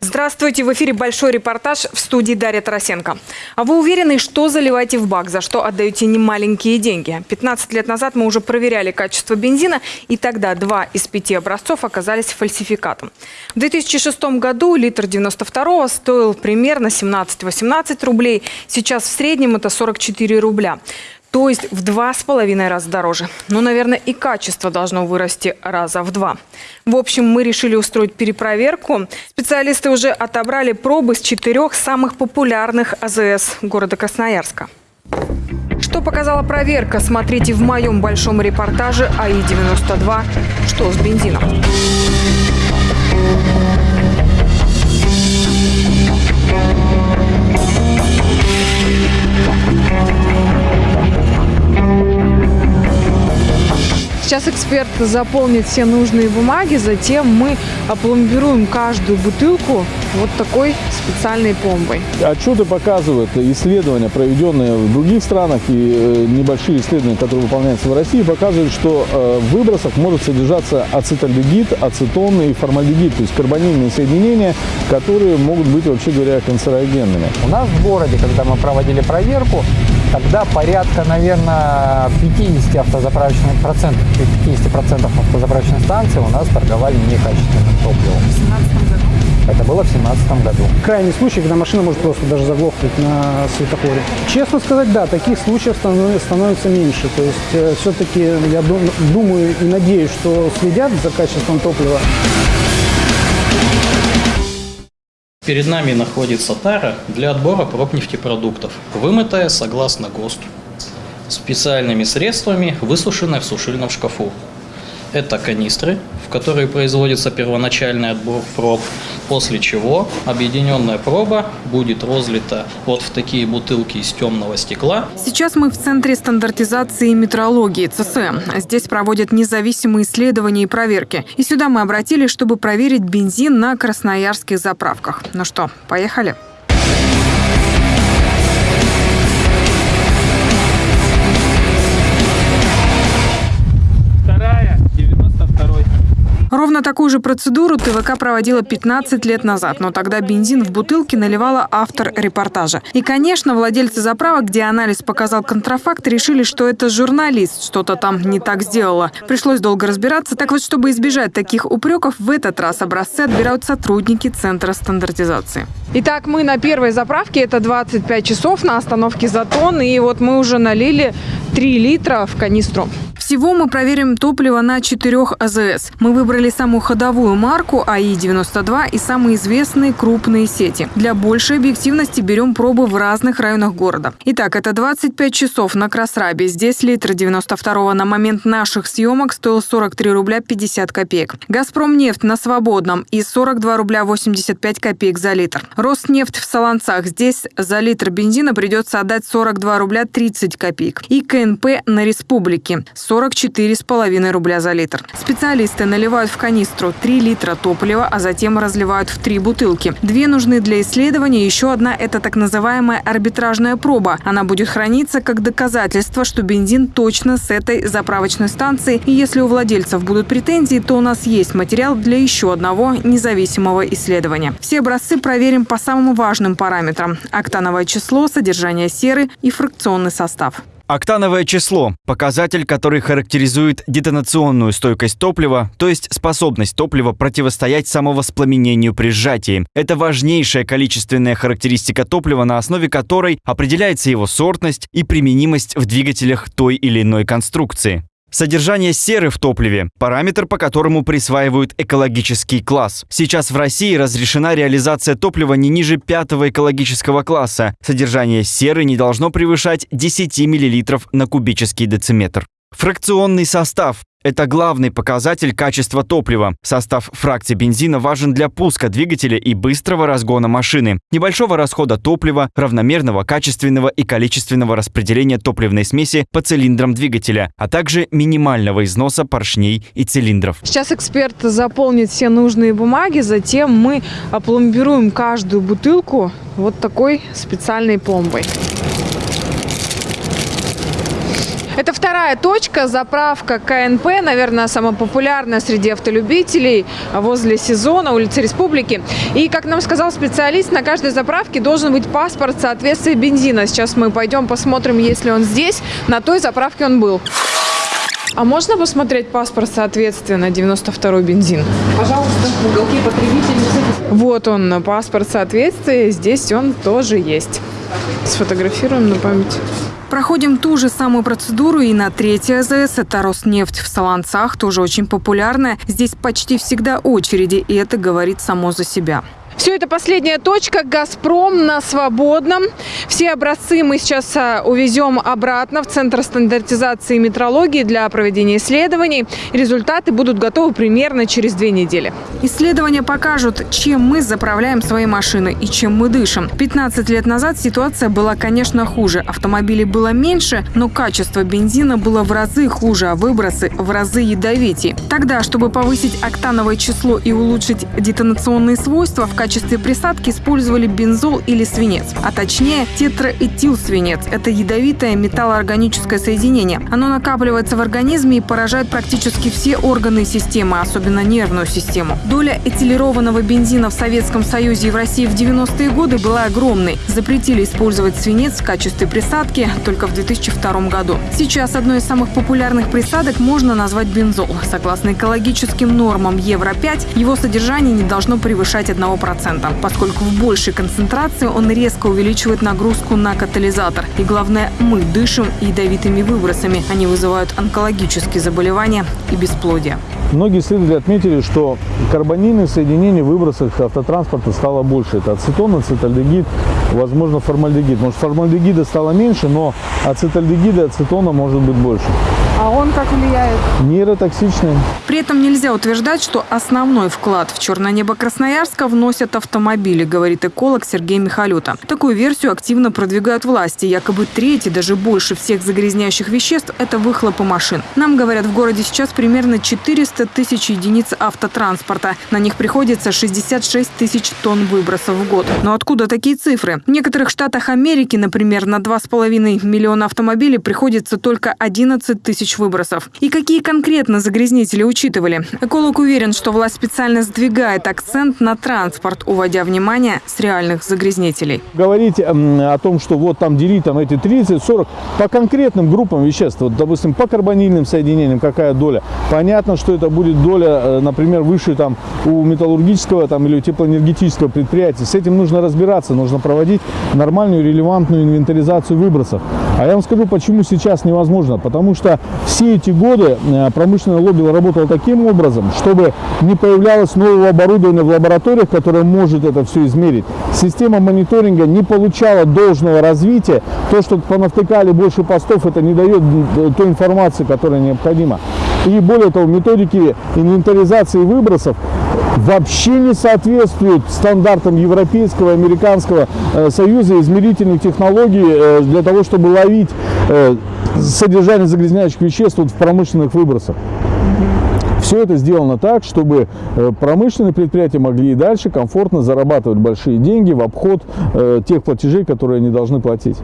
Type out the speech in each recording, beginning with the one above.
Здравствуйте, в эфире большой репортаж в студии Дарья Тарасенко. А вы уверены, что заливаете в бак, за что отдаете немаленькие деньги? 15 лет назад мы уже проверяли качество бензина, и тогда два из пяти образцов оказались фальсификатом. В 2006 году литр 92 стоил примерно 17-18 рублей, сейчас в среднем это 44 рубля. То есть в два с половиной раза дороже. Ну, наверное, и качество должно вырасти раза в два. В общем, мы решили устроить перепроверку. Специалисты уже отобрали пробы с четырех самых популярных АЗС города Красноярска. Что показала проверка, смотрите в моем большом репортаже АИ-92 «Что с бензином?». Сейчас эксперт заполнит все нужные бумаги, затем мы опломбируем каждую бутылку вот такой специальной пломбой. Отчеты показывают, исследования, проведенные в других странах и э, небольшие исследования, которые выполняются в России, показывают, что э, в выбросах может содержаться ацетальдегид, ацетон и формальдегид, то есть карбонильные соединения, которые могут быть, вообще говоря, канцерогенными. У нас в городе, когда мы проводили проверку, тогда порядка, наверное, 50 автозаправочных процентов, 50 процентов автозаправочных станций у нас торговали некачественным топливом. В 2017 году? Это было в 2017 году. Крайний случай, когда машина может просто даже заглохнуть на светофоре. Честно сказать, да, таких случаев станов- становится меньше. То есть все-таки я дум- думаю и надеюсь, что следят за качеством топлива. Перед нами находится тара для отбора проб нефтепродуктов, вымытая согласно ГОСТу, специальными средствами, высушенная в сушильном шкафу. Это канистры, в которые производится первоначальный отбор проб, после чего объединенная проба будет розлита вот в такие бутылки из темного стекла Сейчас мы в Центре стандартизации и метрологии ЦСМ. Здесь проводят независимые исследования и проверки. И сюда мы обратились, чтобы проверить бензин на красноярских заправках. Ну что, поехали? Ровно такую же процедуру ТВК проводила 15 лет назад, но тогда бензин в бутылке наливала автор репортажа. И, конечно, владельцы заправок, где анализ показал контрафакт, решили, что это журналист что-то там не так сделала. Пришлось долго разбираться. Так вот, чтобы избежать таких упреков, в этот раз образцы отбирают сотрудники Центра стандартизации. Итак, мы на первой заправке, это 25 часов на остановке Затон, и вот мы уже налили 3 литра в канистру. Всего мы проверим топливо на четырех АЗС. Мы выбрали самую ходовую марку АИ-92 и самые известные крупные сети. Для большей объективности берем пробы в разных районах города. Итак, это 25 часов на Красрабе. Здесь литр 92 на момент наших съемок стоил 43 рубля 50 копеек. Газпромнефть на Свободном и 42 рубля 85 копеек за литр. Роснефть в Солонцах. Здесь за литр бензина придется отдать 42 рубля 30 копеек. И КНП на Республике 44,5 рубля за литр. Специалисты наливают в канистру 3 литра топлива, а затем разливают в три бутылки. Две нужны для исследования, еще одна – это так называемая арбитражная проба. Она будет храниться как доказательство, что бензин точно с этой заправочной станции. И если у владельцев будут претензии, то у нас есть материал для еще одного независимого исследования. Все образцы проверим по самым важным параметрам – октановое число, содержание серы и фракционный состав. Октановое число – показатель, который характеризует детонационную стойкость топлива, то есть способность топлива противостоять самовоспламенению при сжатии. Это важнейшая количественная характеристика топлива, на основе которой определяется его сортность и применимость в двигателях той или иной конструкции. Содержание серы в топливе – параметр, по которому присваивают экологический класс. Сейчас в России разрешена реализация топлива не ниже пятого экологического класса. Содержание серы не должно превышать 10 мл на кубический дециметр. Фракционный состав – это главный показатель качества топлива. Состав фракции бензина важен для пуска двигателя и быстрого разгона машины, небольшого расхода топлива, равномерного качественного и количественного распределения топливной смеси по цилиндрам двигателя, а также минимального износа поршней и цилиндров. Сейчас эксперт заполнит все нужные бумаги, затем мы опломбируем каждую бутылку вот такой специальной пломбой. Это вторая точка – заправка КНП, наверное, самая популярная среди автолюбителей возле сезона, улицы Республики. И, как нам сказал специалист, на каждой заправке должен быть паспорт соответствия бензина. Сейчас мы пойдем посмотрим, есть ли он здесь. На той заправке он был. А можно посмотреть паспорт соответствия на 92-й бензин? Пожалуйста, в уголке. Вот он, паспорт соответствия. Здесь он тоже есть. Сфотографируем на память. Проходим ту же самую процедуру и на третьей АЗС. Это Роснефть в Солонцах, тоже очень популярная. Здесь почти всегда очереди, и это говорит само за себя. Все это последняя точка. «Газпром» на свободном. Все образцы мы сейчас а, увезем обратно в Центр стандартизации и метрологии для проведения исследований. Результаты будут готовы примерно через две недели. Исследования покажут, чем мы заправляем свои машины и чем мы дышим. 15 лет назад ситуация была, конечно, хуже. Автомобилей было меньше, но качество бензина было в разы хуже, а выбросы в разы ядовитее. Тогда, чтобы повысить октановое число и улучшить детонационные свойства, в качестве качестве присадки использовали бензол или свинец, а точнее тетраэтилсвинец. Это ядовитое металлоорганическое соединение. Оно накапливается в организме и поражает практически все органы системы, особенно нервную систему. Доля этилированного бензина в Советском Союзе и в России в 90-е годы была огромной. Запретили использовать свинец в качестве присадки только в 2002 году. Сейчас одной из самых популярных присадок можно назвать бензол. Согласно экологическим нормам Евро-5, его содержание не должно превышать 1% поскольку в большей концентрации он резко увеличивает нагрузку на катализатор. И главное, мы дышим ядовитыми выбросами. Они вызывают онкологические заболевания и бесплодие. Многие исследователи отметили, что карбонильных соединений в выбросах автотранспорта стало больше. Это ацетон, ацетальдегид, возможно, формальдегид. Может, формальдегида стало меньше, но ацетальдегида и ацетона может быть больше. А он как влияет? Нейротоксичный. При этом нельзя утверждать, что основной вклад в черное небо Красноярска вносят автомобили, говорит эколог Сергей Михалюта. Такую версию активно продвигают власти. Якобы треть и даже больше всех загрязняющих веществ – это выхлопы машин. Нам говорят, в городе сейчас примерно 400 тысяч единиц автотранспорта. На них приходится 66 тысяч тонн выбросов в год. Но откуда такие цифры? В некоторых штатах Америки, например, на 2,5 миллиона автомобилей приходится только 11 тысяч тысяч выбросов. И какие конкретно загрязнители учитывали? Эколог уверен, что власть специально сдвигает акцент на транспорт, уводя внимание с реальных загрязнителей. Говорить о том, что вот там делить там эти 30-40 по конкретным группам веществ, вот, допустим, по карбонильным соединениям какая доля, понятно, что это будет доля, э, например, выше там у металлургического там, или у теплоэнергетического предприятия. С этим нужно разбираться, нужно проводить нормальную релевантную инвентаризацию выбросов. А я вам скажу, почему сейчас невозможно. Потому что все эти годы э, промышленное лобби работало таким образом, чтобы не появлялось нового оборудования в лабораториях, которое может это все измерить. Система мониторинга не получала должного развития. То, что понавтыкали больше постов, это не дает той информации, которая необходима. И более того, методики инвентаризации выбросов вообще не соответствуют стандартам Европейского, Американского э, Союза измерительных технологий для того, чтобы ловить содержание загрязняющих веществ вот в промышленных выбросах. Все это сделано так, чтобы э, промышленные предприятия могли и дальше комфортно зарабатывать большие деньги в обход э, тех платежей, которые они должны платить.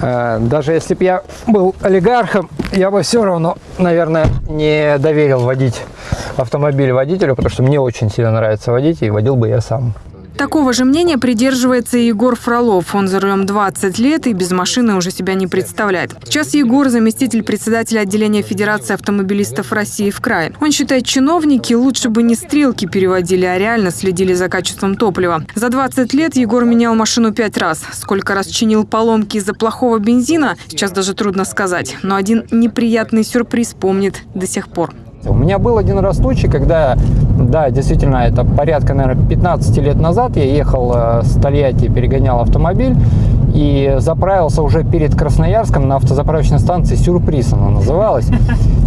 Э, даже если бы я был олигархом, я бы все равно, наверное, не доверил водить автомобиль водителю, потому что мне очень сильно нравится водить, и водил бы я сам. Такого же мнения придерживается и Егор Фролов. Он за рулем 20 лет и без машины уже себя не представляет. Сейчас Егор – заместитель председателя отделения Федерации автомобилистов России в крае. Он считает, чиновники лучше бы не стрелки переводили, а реально следили за качеством топлива. За 20 лет Егор менял машину пять раз. Сколько раз чинил поломки из-за плохого бензина, сейчас даже трудно сказать. Но один неприятный сюрприз помнит до сих пор. У меня был один раз случай, когда, да, действительно, это порядка, наверное, 15 лет назад я ехал э, с Тольятти, перегонял автомобиль и заправился уже перед Красноярском на автозаправочной станции «Сюрприз» она называлась.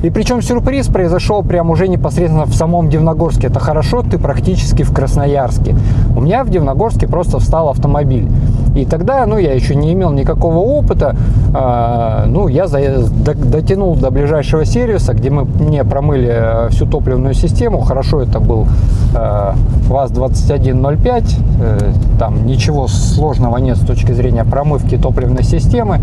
И причем сюрприз произошел прямо уже непосредственно в самом Дивногорске. Это хорошо, ты практически в Красноярске. У меня в Дивногорске просто встал автомобиль. И тогда, ну, я еще не имел никакого опыта, э, ну, я за, до, дотянул до ближайшего сервиса, где мы мне промыли э, всю топливную систему. Хорошо, это был э, ВАЗ-2105, э, там ничего сложного нет с точки зрения промывки топливной системы.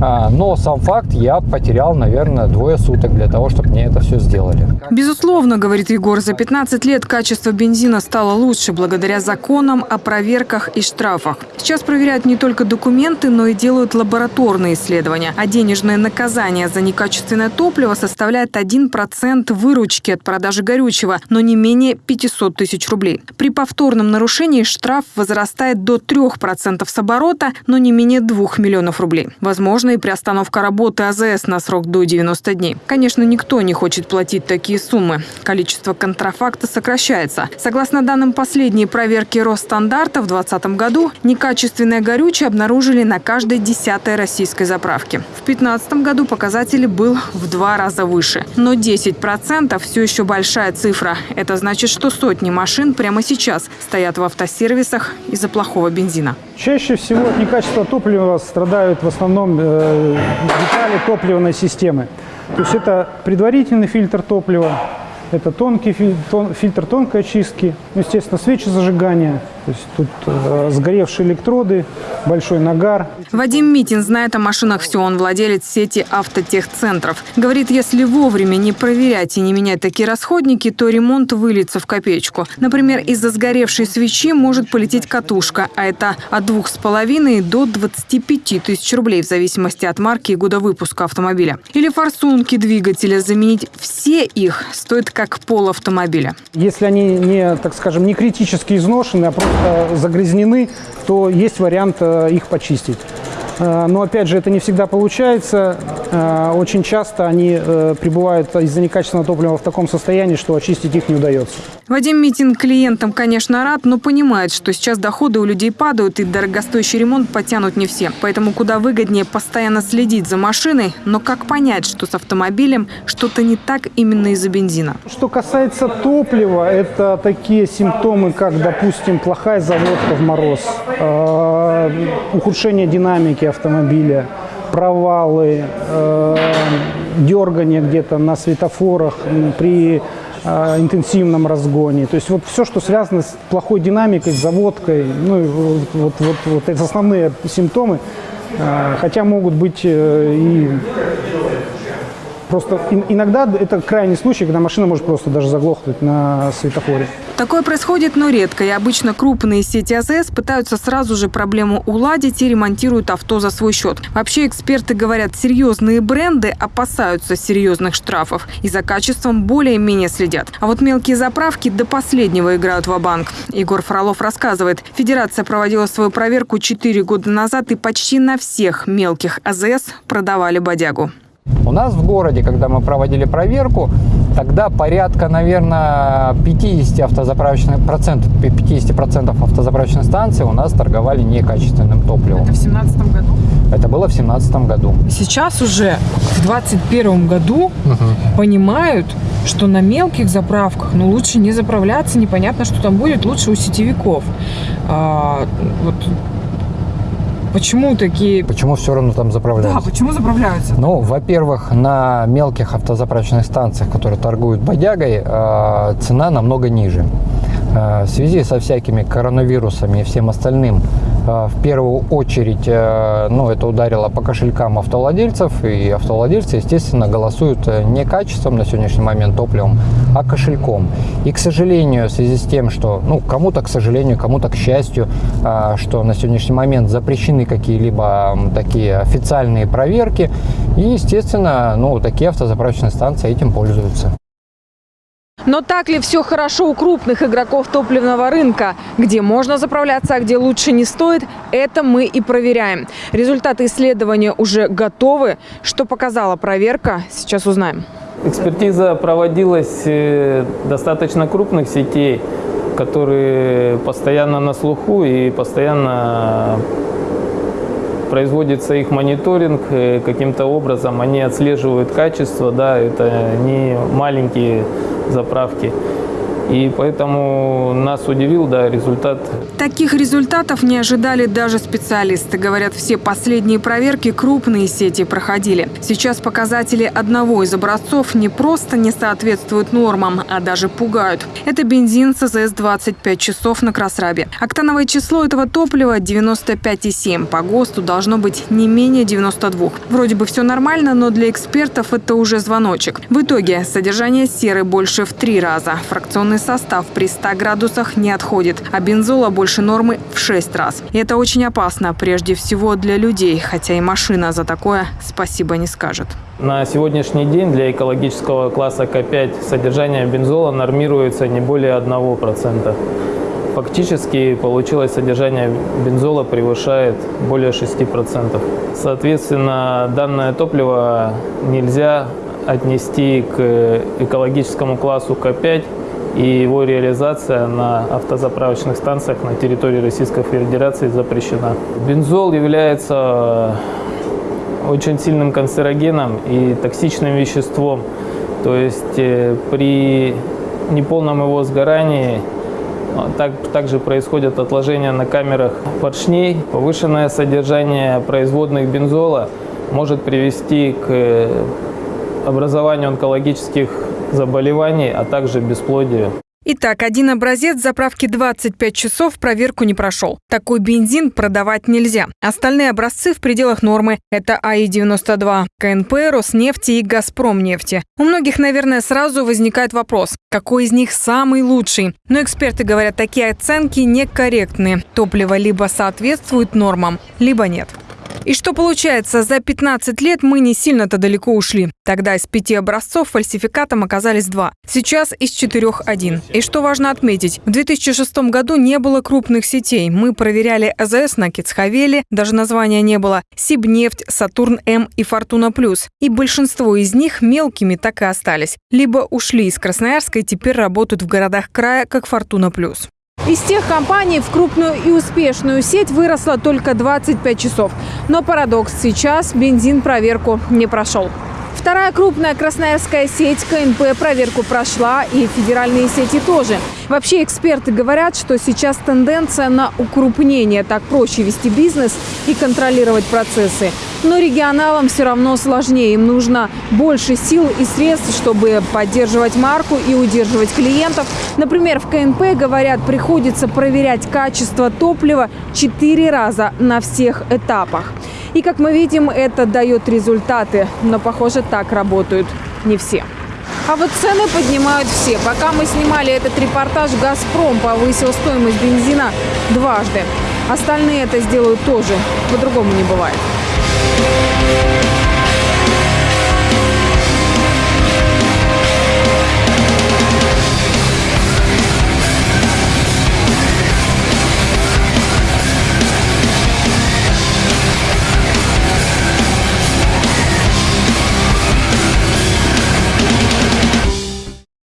А, но сам факт я потерял, наверное, двое суток для того, чтобы мне это все сделали. Безусловно, говорит Егор, за 15 лет качество бензина стало лучше благодаря законам о проверках и штрафах. Сейчас проверяют не только документы, но и делают лабораторные исследования. А денежное наказание за некачественное топливо составляет 1% выручки от продажи горючего, но не менее 500 тысяч рублей. При повторном нарушении штраф возрастает до 3% с оборота, но не менее 2 миллионов рублей. Возможно, и приостановка работы АЗС на срок до 90 дней. Конечно, никто не хочет платить такие суммы. Количество контрафакта сокращается. Согласно данным последней проверки Росстандарта, в 2020 году некачественное горючее обнаружили на каждой десятой российской заправке. В 2015 году показатель был в два раза выше. Но 10% все еще большая цифра. Это значит, что сотни машин прямо сейчас стоят в автосервисах из-за плохого бензина. Чаще всего от некачества топлива страдают в основном э, детали топливной системы. То есть это предварительный фильтр топлива, это тонкий фильтр, тон, фильтр тонкой очистки, ну, естественно, свечи зажигания, то есть тут э, сгоревшие электроды, большой нагар. Вадим Митин знает о машинах все. Он владелец сети автотехцентров. Говорит, если вовремя не проверять и не менять такие расходники, то ремонт выльется в копеечку. Например, из-за сгоревшей свечи может полететь катушка, а это от двух с половиной до 25 тысяч рублей в зависимости от марки и года выпуска автомобиля. Или форсунки двигателя. Заменить все их стоит как пол автомобиля. Если они не, так скажем, не критически изношены, а просто загрязнены, то есть вариант э, их почистить. Э, но опять же, это не всегда получается. Э, очень часто они пребывают из-за некачественного топлива в таком состоянии, что очистить их не удается. Вадим Митин клиентам, конечно, рад, но понимает, что сейчас доходы у людей падают и дорогостоящий ремонт потянут не все. Поэтому куда выгоднее постоянно следить за машиной, но как понять, что с автомобилем что-то не так именно из-за бензина? Что касается топлива, это такие симптомы, как, допустим, плохая заводка в мороз, э, ухудшение динамики автомобиля, провалы, э, дергание где-то на светофорах при э, интенсивном разгоне. То есть вот все, что связано с плохой динамикой, заводкой, ну, вот, вот, вот, вот это основные симптомы, э, хотя могут быть э, и Просто иногда это крайний случай, когда машина может просто даже заглохнуть на светофоре. Такое происходит, но редко. И обычно крупные сети АЗС пытаются сразу же проблему уладить и ремонтируют авто за свой счет. Вообще эксперты говорят, серьезные бренды опасаются серьезных штрафов и за качеством более-менее следят. А вот мелкие заправки до последнего играют в банк Егор Фролов рассказывает, Федерация проводила свою проверку 4 года назад и почти на всех мелких АЗС продавали бодягу. У нас в городе, когда мы проводили проверку, тогда порядка, наверное, 50 автозаправочных процентов, 50 процентов автозаправочных станций у нас торговали некачественным топливом. Это в 2017 году? Это было в 2017 году. Сейчас уже в 2021 году угу. понимают, что на мелких заправках, ну, лучше не заправляться, непонятно, что там будет, лучше у сетевиков. А, вот Почему такие... Почему все равно там заправляются? Да, почему заправляются? Ну, во-первых, на мелких автозаправочных станциях, которые торгуют бодягой, э, цена намного ниже. Э, в связи со всякими коронавирусами и всем остальным а, в первую очередь, э, ну, это ударило по кошелькам автовладельцев, и автовладельцы, естественно, голосуют э, не качеством на сегодняшний момент топливом, а кошельком. И, к сожалению, в связи с тем, что, ну, кому-то, к сожалению, кому-то, к счастью, что на сегодняшний момент запрещены какие-либо такие официальные проверки, и, естественно, ну, такие автозаправочные станции этим пользуются. Но так ли все хорошо у крупных игроков топливного рынка? Где можно заправляться, а где лучше не стоит, это мы и проверяем. Результаты исследования уже готовы. Что показала проверка, сейчас узнаем. Экспертиза проводилась э, достаточно крупных сетей, которые постоянно на слуху и постоянно производится их мониторинг, э, каким-то образом они отслеживают качество, да, это не маленькие заправки. И поэтому нас удивил да, результат. Таких результатов не ожидали даже специалисты. Говорят, все последние проверки крупные сети проходили. Сейчас показатели одного из образцов не просто не соответствуют нормам, а даже пугают. Это бензин СЗС 25 часов на Красрабе. Октановое число этого топлива 95,7. По ГОСТу должно быть не менее 92. Вроде бы все нормально, но для экспертов это уже звоночек. В итоге содержание серы больше в три раза. Фракционный состав при 100 градусах не отходит, а бензола больше нормы в 6 раз. И это очень опасно, прежде всего для людей, хотя и машина за такое спасибо не скажет. На сегодняшний день для экологического класса К5 содержание бензола нормируется не более 1%. Фактически получилось содержание бензола превышает более 6%. Соответственно, данное топливо нельзя отнести к экологическому классу К5 и его реализация на автозаправочных станциях на территории Российской Федерации запрещена. Бензол является очень сильным канцерогеном и токсичным веществом. То есть э, при неполном его сгорании а, так, также происходят отложения на камерах поршней. Повышенное содержание производных бензола может привести к э, образованию онкологических заболеваний, а также бесплодию. Итак, один образец заправки 25 часов проверку не прошел. Такой бензин продавать нельзя. Остальные образцы в пределах нормы. Это АИ-92, КНП, Роснефти и Газпромнефти. У многих, наверное, сразу возникает вопрос, какой из них самый лучший? Но эксперты говорят, такие оценки некорректны. Топливо либо соответствует нормам, либо нет. И что получается, за 15 лет мы не сильно-то далеко ушли. Тогда из пяти образцов фальсификатом оказались два. Сейчас из четырех один. И что важно отметить, в 2006 году не было крупных сетей. Мы проверяли АЗС на Кицхавеле, даже названия не было, Сибнефть, Сатурн-М и Фортуна Плюс. И большинство из них мелкими так и остались. Либо ушли из Красноярска и теперь работают в городах края, как Фортуна Плюс. Из тех компаний в крупную и успешную сеть выросло только 25 часов. Но парадокс – сейчас бензин проверку не прошел. Вторая крупная красноярская сеть КНП проверку прошла, и федеральные сети тоже. Вообще эксперты говорят, что сейчас тенденция на укрупнение. Так проще вести бизнес и контролировать процессы. Но регионалам все равно сложнее. Им нужно больше сил и средств, чтобы поддерживать марку и удерживать клиентов. Например, в КНП, говорят, приходится проверять качество топлива четыре раза на всех этапах. И, как мы видим, это дает результаты. Но, похоже, так работают не все. А вот цены поднимают все. Пока мы снимали этот репортаж, «Газпром» повысил стоимость бензина дважды. Остальные это сделают тоже. По-другому не бывает.